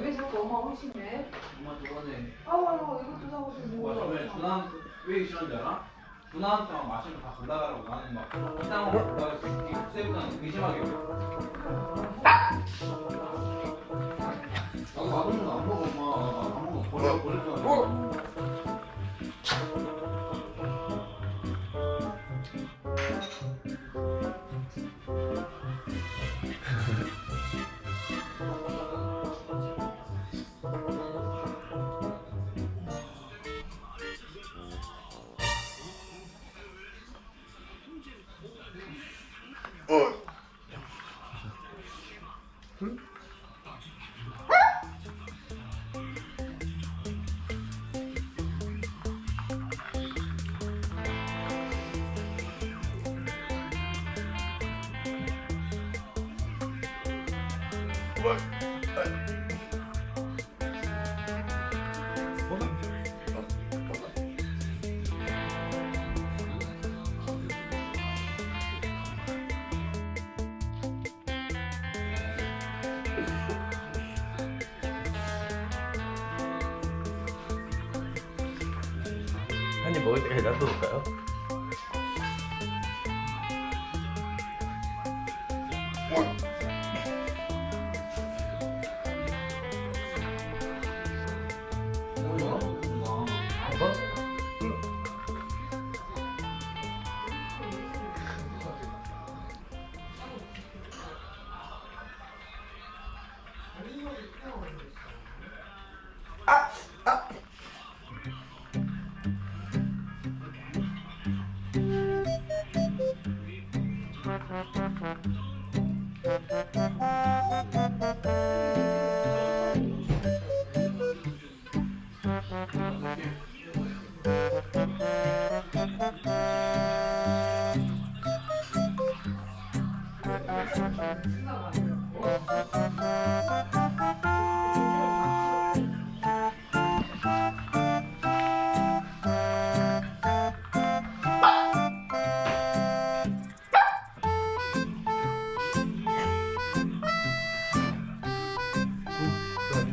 왜 자꾸 엄마 오시네? 엄마 저번에 아우 이것도 사고 좀 엄마 저번에 준하한테 왜 싫었는지 알아? 준하한테만 마시면 다 골라가라고 나는 막 이상한 거 골라서 세부는 의심하게 해. 한입 먹을 때까지 놔둬볼까요? 이 Ah, ah.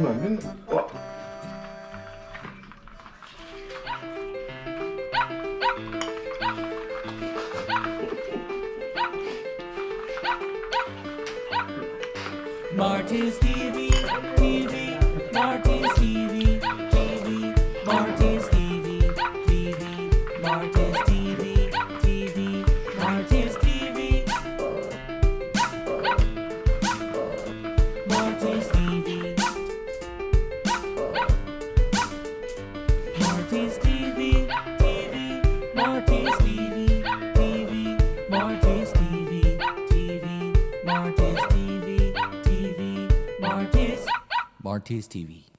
Come on, come on. TV, TV, Marty's TV, TV, Marty's RTS TV.